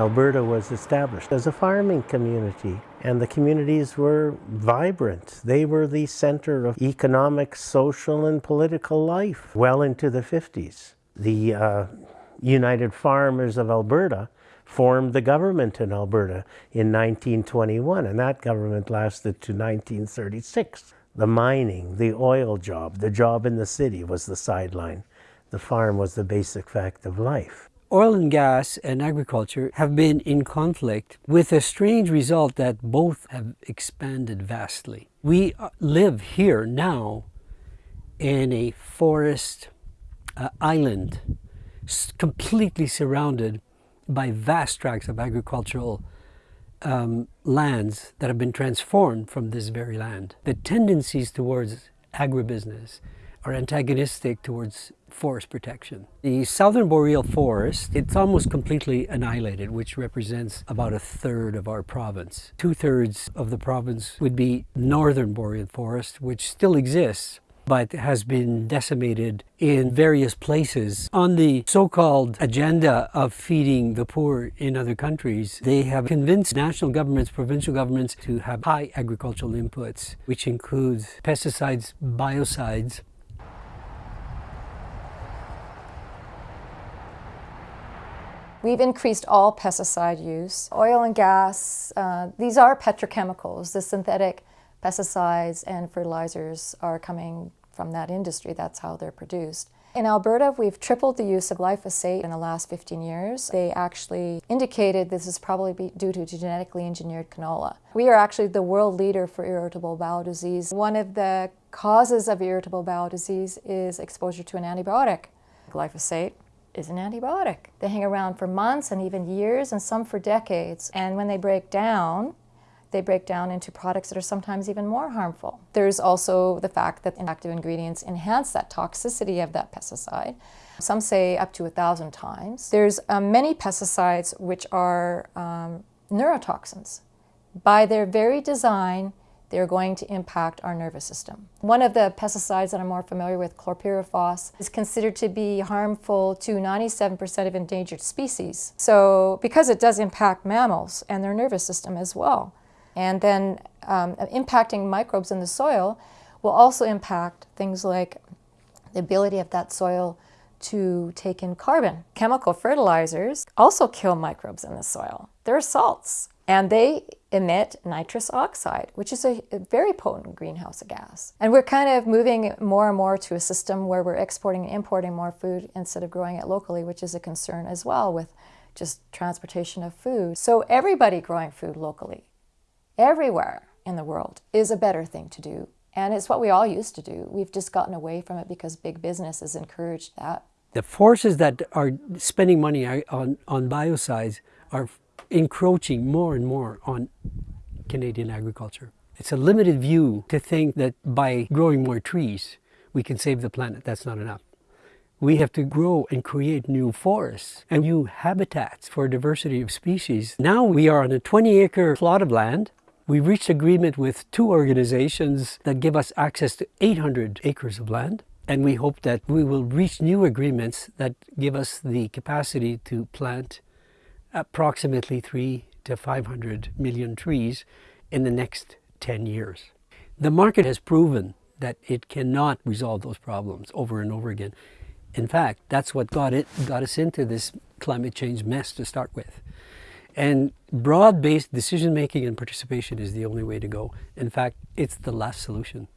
Alberta was established as a farming community and the communities were vibrant. They were the center of economic, social, and political life well into the 50s. The uh, United Farmers of Alberta formed the government in Alberta in 1921, and that government lasted to 1936. The mining, the oil job, the job in the city was the sideline. The farm was the basic fact of life. Oil and gas and agriculture have been in conflict with a strange result that both have expanded vastly. We uh, live here now in a forest uh, island completely surrounded by vast tracts of agricultural um, lands that have been transformed from this very land. The tendencies towards agribusiness are antagonistic towards forest protection. The southern boreal forest, it's almost completely annihilated, which represents about a third of our province. Two-thirds of the province would be northern boreal forest, which still exists, but has been decimated in various places. On the so-called agenda of feeding the poor in other countries, they have convinced national governments, provincial governments to have high agricultural inputs, which includes pesticides, biocides, We've increased all pesticide use. Oil and gas, uh, these are petrochemicals. The synthetic pesticides and fertilizers are coming from that industry. That's how they're produced. In Alberta, we've tripled the use of glyphosate in the last 15 years. They actually indicated this is probably due to genetically engineered canola. We are actually the world leader for irritable bowel disease. One of the causes of irritable bowel disease is exposure to an antibiotic. Glyphosate is an antibiotic. They hang around for months and even years and some for decades. And when they break down, they break down into products that are sometimes even more harmful. There's also the fact that active ingredients enhance that toxicity of that pesticide. Some say up to a thousand times. There's um, many pesticides which are um, neurotoxins. By their very design, they're going to impact our nervous system. One of the pesticides that I'm more familiar with, chlorpyrifos, is considered to be harmful to 97% of endangered species. So because it does impact mammals and their nervous system as well, and then um, impacting microbes in the soil will also impact things like the ability of that soil to take in carbon. Chemical fertilizers also kill microbes in the soil. They're salts. And they emit nitrous oxide, which is a, very potent greenhouse gas. And we're kind of moving more and more to a system where we're exporting and importing more food instead of growing it locally, which is a concern as well with just transportation of food. So everybody growing food locally, everywhere in the world, is a better thing to do. And it's what we all used to do. We've just gotten away from it because big business has encouraged that. The forces that are spending money on, on biocides are encroaching more and more on Canadian agriculture. It's a limited view to think that by growing more trees, we can save the planet. That's not enough. We have to grow and create new forests and new habitats for diversity of species. Now we are on a 20 acre plot of land. We reached agreement with two organizations that give us access to 800 acres of land. And we hope that we will reach new agreements that give us the capacity to plant approximately three to 500 million trees in the next 10 years. The market has proven that it cannot resolve those problems over and over again. In fact, that's what got, it, got us into this climate change mess to start with. And broad-based decision-making and participation is the only way to go. In fact, it's the last solution.